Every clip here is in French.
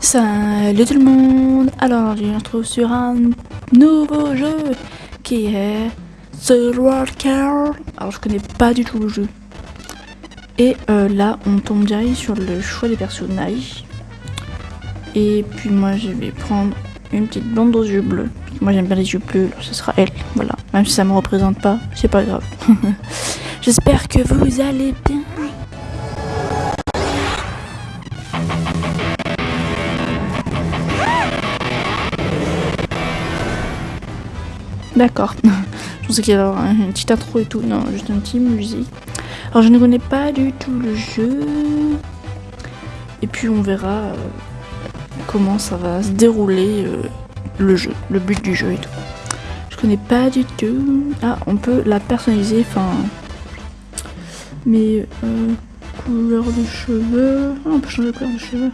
Salut tout le monde Alors, je me retrouve sur un nouveau jeu qui est The World Car. Alors, je connais pas du tout le jeu. Et euh, là, on tombe direct sur le choix des personnages. Et puis moi, je vais prendre une petite blonde aux yeux bleus. Moi, j'aime bien les yeux bleus, alors ce sera elle. Voilà. Même si ça me représente pas, c'est pas grave. J'espère que vous allez bien. D'accord. je pensais qu'il y avait une petite intro et tout. Non, juste une petite musique. Alors, je ne connais pas du tout le jeu. Et puis, on verra euh, comment ça va se dérouler euh, le jeu, le but du jeu et tout. Je connais pas du tout. Ah, on peut la personnaliser. Enfin, mais euh, couleur de cheveux. Ah, on peut changer de couleur de cheveux.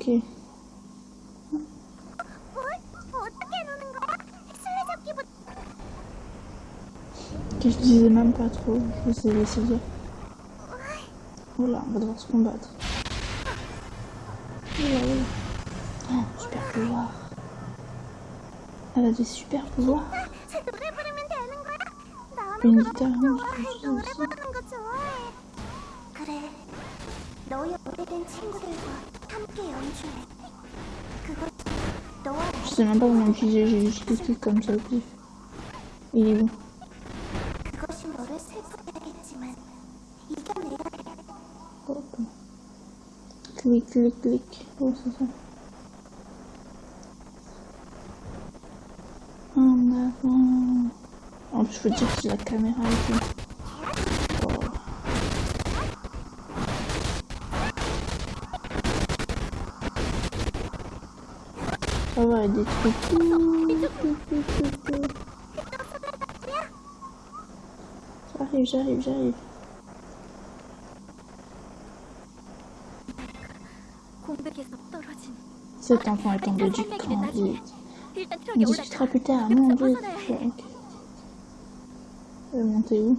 Ok. Que je disais même pas trop, je vous ai laissé. Voilà, on va devoir se combattre. Oula, oula. Oh, super pouvoir. Elle a des super pouvoirs. Une guitare, je sais même pas comment l'utiliser, j'ai juste cliqué comme ça. Il est bon. Clic, clic, clic. Oh, c'est ça. En avant. En plus, je veux dire que la caméra est Ah ouais, elle détruit tout. J'arrive, j'arrive, j'arrive. Cet enfant est tombé du cran. Il discutera plus tard, mon dieu. Je vais monter où?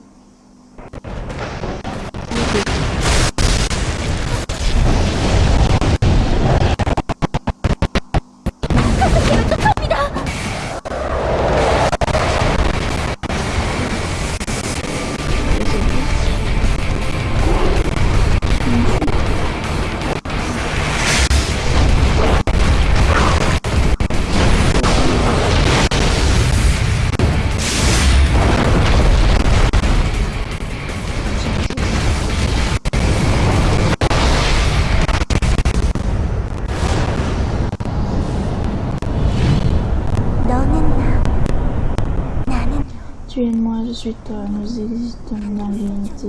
suite euh, nous existons dans l'unité.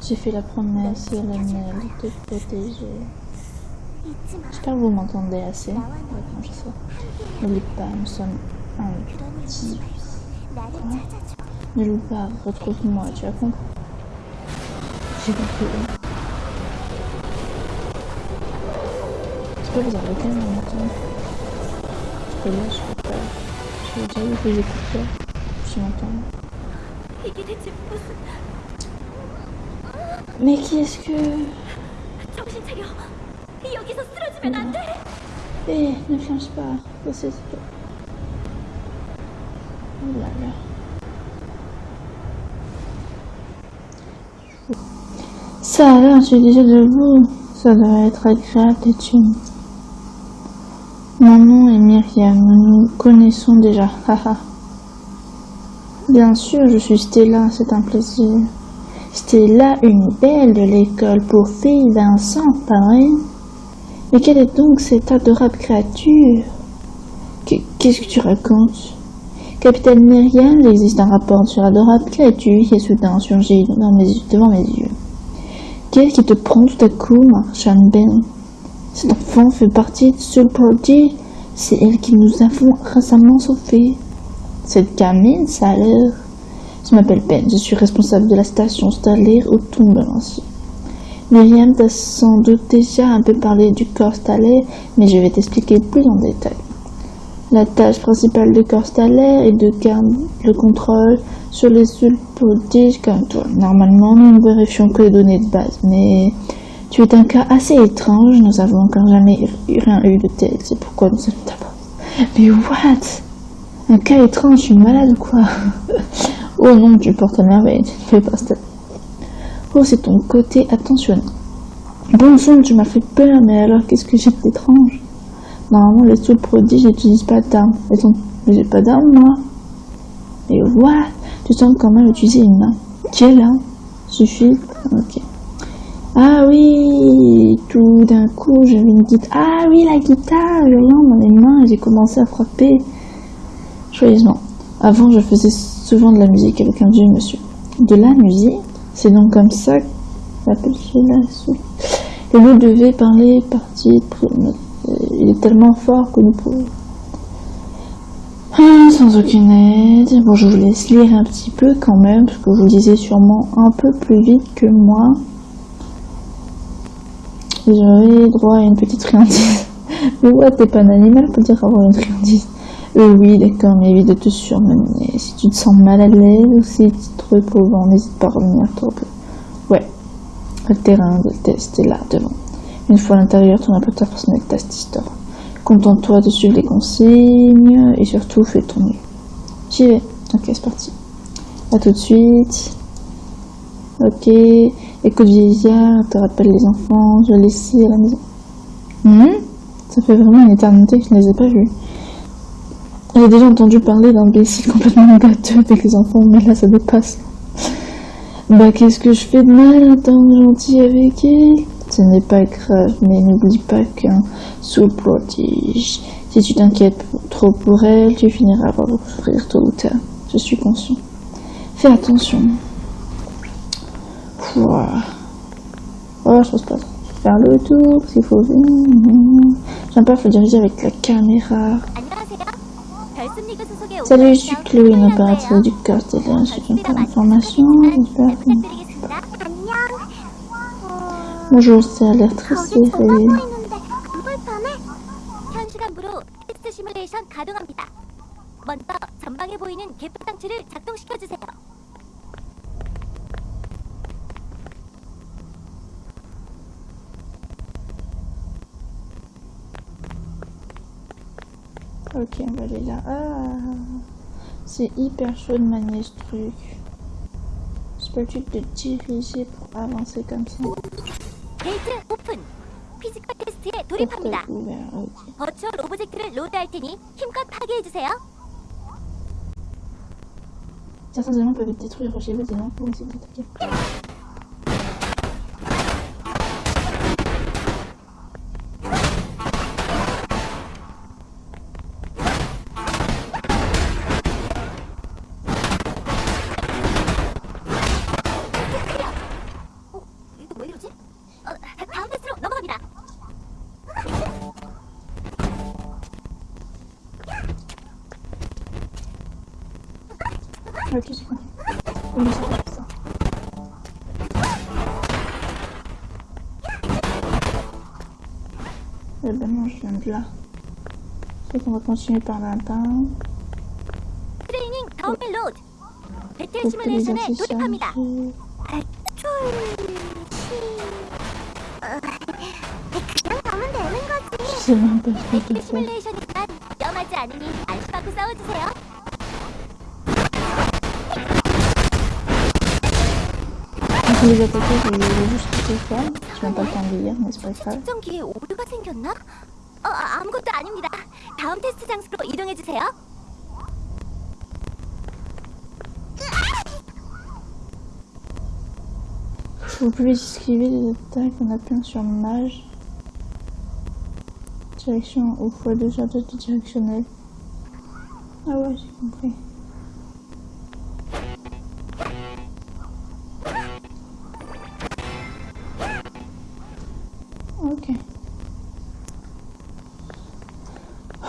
J'ai fait la promesse et la mienne de te protéger. J'espère que vous m'entendez assez. Ouais, N'oublie pas, nous sommes un petit. Ne pas, retrouve-moi, tu as compris? J'ai compris. J'espère que vous avez quand même je Mais qui est-ce que... Mmh. Eh, ne change pas, c'est toi. Oh là là. Ça alors, j'ai déjà debout. Ça doit être agréable d'être. Myriam, nous connaissons déjà. Bien sûr, je suis Stella, c'est un plaisir. Stella, une belle de l'école pour filles Vincent, pareil. Mais quelle est donc cette adorable créature? Qu- Qu'est-ce que tu racontes? Capitaine Myriam, il existe un rapport sur l'adorable créature qui est soudain surgi dans mes- devant mes yeux. Qu'est-ce qui te prend tout à coup, Marchand Ben Cet enfant fait partie de Soul Prodigy. C'est elle qui nous avons récemment sauvés. Cette gamine, ça a l'air... Je m'appelle Ben, je suis responsable de la station stellaire au ainsi. Myriam t'a sans doute déjà un peu parlé du corps stellaire, mais je vais t'expliquer plus en détail. La tâche principale du corps stellaire est de garder le contrôle sur les seuls prodiges comme toi. Normalement, nous ne vérifions que les données de base, mais tu es un cas assez étrange. Nous avons encore jamais rien eu de tel. C'est pourquoi nous sommes d'abord. Mais what? Un cas étrange, je suis malade ou quoi? Oh non, tu portes merveille, tu ne fais pas ça. Oh, c'est ton côté attentionné. Bon sang, tu m'as fait peur, mais alors qu'est-ce que j'ai d'étrange? Normalement, les seuls prodiges n'utilisent pas d'armes. Elles ont... Mais j'ai pas d'armes, moi. Mais what Tu sembles quand même utiliser une main. Quelle arme Suffit Ok. Ah oui Tout d'un coup, j'avais une guitare. Ah oui, la guitare Hurlant dans les mains, j'ai commencé à frapper joyeusement. Avant, je faisais souvent de la musique avec un vieux monsieur. De la musique C'est donc comme ça qu'on appelle cela Et nous devait parler partie de... Il est tellement fort que nous pouvons... Ah, sans aucune aide. Bon, je vous laisse lire un petit peu quand même, parce que vous lisez sûrement un peu plus vite que moi. J'aurais droit à une petite friandise. Mais ouais, t'es pas un animal pour dire avoir une friandise. Euh, oui, d'accord, mais évite de te surmener. Si tu te sens mal à l'aise ou si tu te éprouvant, n'hésite pas à revenir trop peu. Ouais, le terrain de test est là, devant. Une fois à l'intérieur, ton apporteur personnel test store. Contente-toi de suivre les consignes et surtout fais ton mieux. J'y vais. Ok, c'est parti. À tout de suite. Ok. Écoute vieillard, te rappelle les enfants, je vais laisser à la maison. Hmm? Ça fait vraiment une éternité que je ne les ai pas vus. J'ai déjà entendu parler d'imbéciles complètement gâteux avec les enfants, mais là ça dépasse. Bah qu'est-ce que je fais de mal en tant que gentil avec elle? Ce n'est pas grave, mais n'oublie pas qu'un soul prodige. Si tu t'inquiètes trop pour elle, tu finiras par souffrir tôt ou tard. Je suis conscient. Fais attention. Pouah. Oh, je pense pas trop. Faire le tour, s'il faut venir. J'aime pas, faut diriger avec la caméra. 안녕하세요. 별습리그 소속의 Salut, je suis Chloé, une opératrice du corps stellaire. Je viens pas d'informations. J'espère que... 부탁드리겠습니다. 안녕. Bonjour, ça a l'air très 거기 serré. 뭐가 있는데 안 불편해? 현 시간부로 테스트 시뮬레이션 가동합니다. 먼저 전방에 보이는 개표 장치를 작동시켜 주세요. Ok, on va aller là. Ah, c'est hyper chaud de manier ce truc. C'est pas juste de diriger pour avancer comme ça. Certains éléments peuvent être détruits, rejetés, des noms pour essayer d'attaquer. 12시간 음식 없어. 왜 맨날 준비야? 소송과 통신이 떠나다 트레이닝 다운로드. 배틀 시뮬레이션에 돌입합니다. 어, 그 그냥 가면 되는 거지. 시뮬레이션이란 위험하지 않으니 안심하고 싸워주세요. On peut les attaquer, je vais juste ce faire. Je n'ai pas le temps de lire, mais c'est pas grave. 측정기에 오류가 생겼나? 어, 아, 아무것도 아닙니다. 다음 테스트 장소로 이동해 주세요. Vous pouvez esquiver les attaques en appuyant sur mage. Direction ou fois deux attaques directionnelles. Ah ouais, j'ai compris.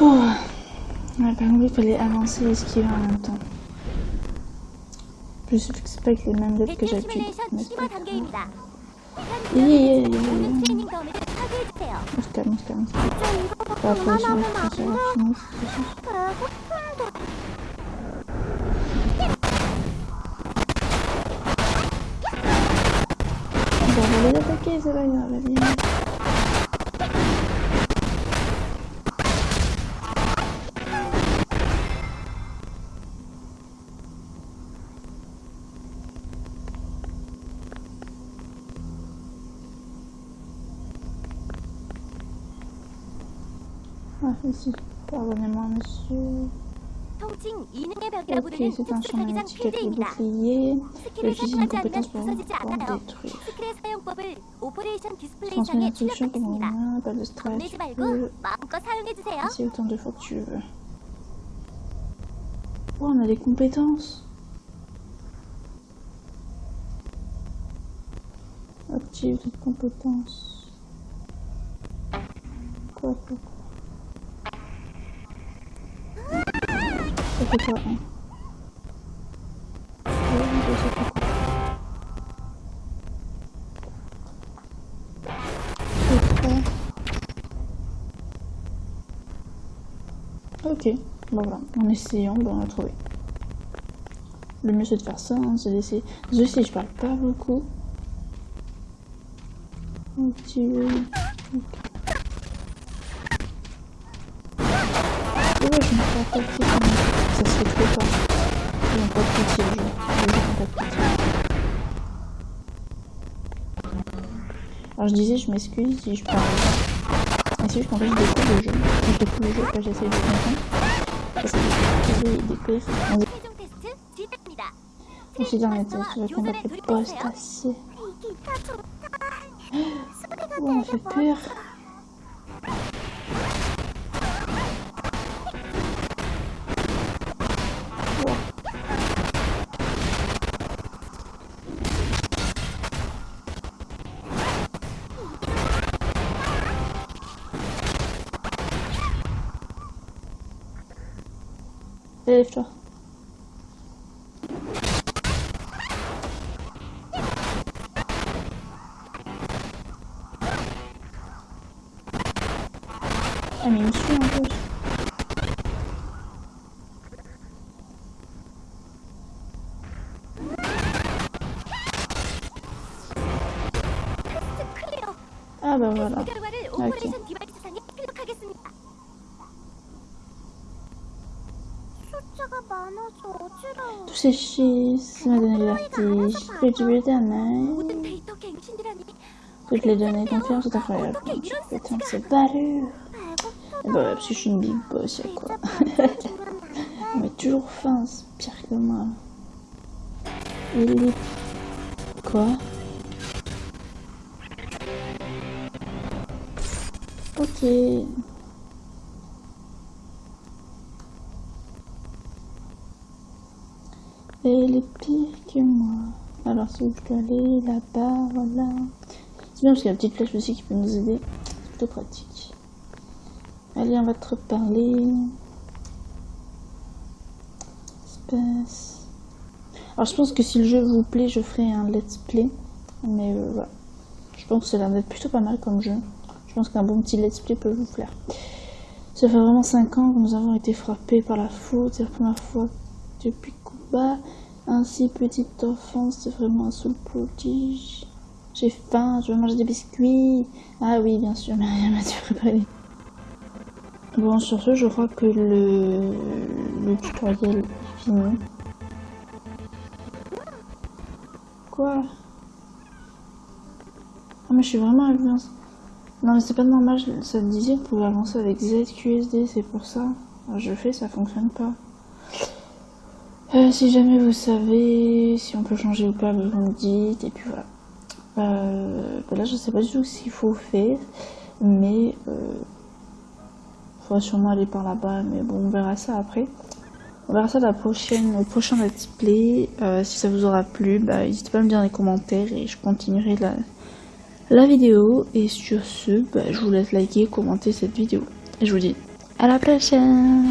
Ouh. Ouais, par contre, il fallait avancer et esquiver en même temps. Je sais que c'est pas avec les mêmes lettres que j'appuie. Mais c'est pas yeah, yeah, yeah, yeah. On se calme, on se calme. Pas après, je vais faire ça. On va les attaquer, c'est pas grave, vas-y. ici. Pardonnez-moi, monsieur. Ok, c'est un champ magnétique avec le bouclier. Une compétence pour détruire. Transmets l'instruction pour mon main, pas de stress. Autant de fois que tu veux. Oh, on a des compétences? Active les compétences. Quoi? Ok, bon voilà, en essayant, on a trouvé. Le mieux c'est de faire ça, hein, c'est d'essayer. Je sais, je parle pas beaucoup. Alors je disais, je m'excuse si je parle. Ainsi, ah, je t'empêche de découvrir le jeu. Je découvre le jeu que j'essaie de comprendre. Parce que je vais découvrir. On s'est dit, mais tu vas combattre le poste. Oh, on fait peur. Hälfte. I mean, sure, Ah bah voilà. Okay. 워. Tous ces chiffres, ça m'a donné le vertige. Plus du éternel. 모든 데이터 갱신이라니 Toutes les données confiance sont incroyables. Putain, c'est balure. 배고파. Et bah ouais, parce que je suis une big boss, y'a quoi. On est toujours faim, c'est pire que moi. Il est... Quoi Ok. Là-bas, voilà. C'est bien parce qu'il y a la petite flèche aussi qui peut nous aider. C'est plutôt pratique. Allez, on va te reparler. Alors je pense que si le jeu vous plaît, je ferai un let's play. Mais euh, voilà. Je pense que ça a l'air d'être plutôt pas mal comme jeu. Je pense qu'un bon petit let's play peut vous plaire. Ça fait vraiment 5 ans que nous avons été frappés par la faute. C'est la première fois depuis Cuba. Ainsi, petite enfance, c'est vraiment un soul prodige. J'ai faim, je veux manger des biscuits. Ah oui, bien sûr, Myriam a dû préparer. Bon, sur ce, je crois que le, tutoriel est fini. Quoi? Ah, mais je suis vraiment avancée. Non, mais c'est pas normal, ça me disait qu'on pouvait avancer avec ZQSD, c'est pour ça. Je fais, ça fonctionne pas. Euh, si jamais vous savez si on peut changer ou pas, vous me dites, et puis voilà. Euh, là, je sais pas du tout ce qu'il faut faire, mais euh, faudra sûrement aller par là-bas, mais bon, on verra ça après. On verra ça la prochaine, au prochain let's play. Si ça vous aura plu, bah, n'hésitez pas à me dire dans les commentaires et je continuerai la, la vidéo. Et sur ce, bah, je vous laisse liker, commenter cette vidéo. Et je vous dis À la prochaine